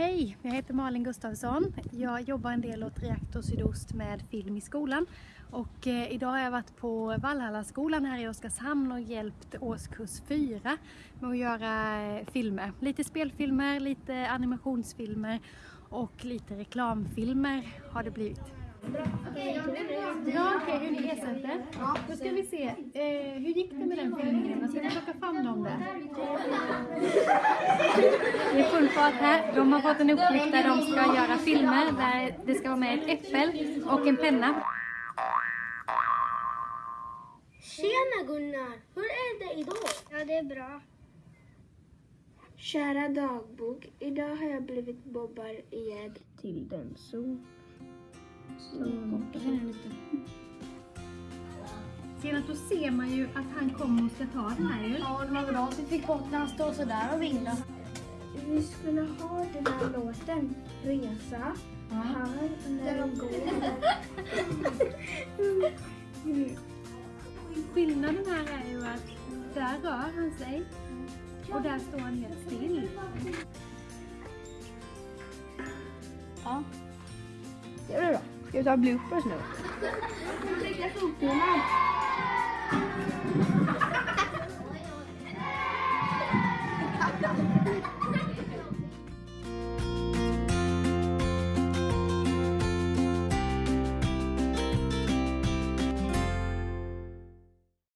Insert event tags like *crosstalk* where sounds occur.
Hej, jag heter Malin Gustafsson. Jag jobbar en del åt Reaktor Sydost med film i skolan. Och eh, idag har jag varit på Valhallaskolan här i Oskarshamn och hjälpt årskurs 4 med att göra eh, filmer. Lite spelfilmer, lite animationsfilmer och lite reklamfilmer har det blivit. Ja, okej, hur ni ersätter. Då ska vi se, eh, hur gick det med den filmen? Ska vi plocka fram dem där? *laughs* Fart här. De har fått en uppgift där de ska göra filmer där det ska vara med ett äppel och en penna. Tjena Gunnar! Hur är det idag? Ja, det är bra. Kära dagbok, idag har jag blivit bobbar i till den så. Senast då ser man ju att han kommer och ska ta den här ju. Ja, det var bra så vi fick bort när han står sådär och vinglar. Vi skulle ha den här låten, Resa, här när de går. *laughs* Skillnaden här är ju att där rör han sig och där står han helt still. Ja. Det blir bra. Ska vi ta bloopers nu? Lägga foten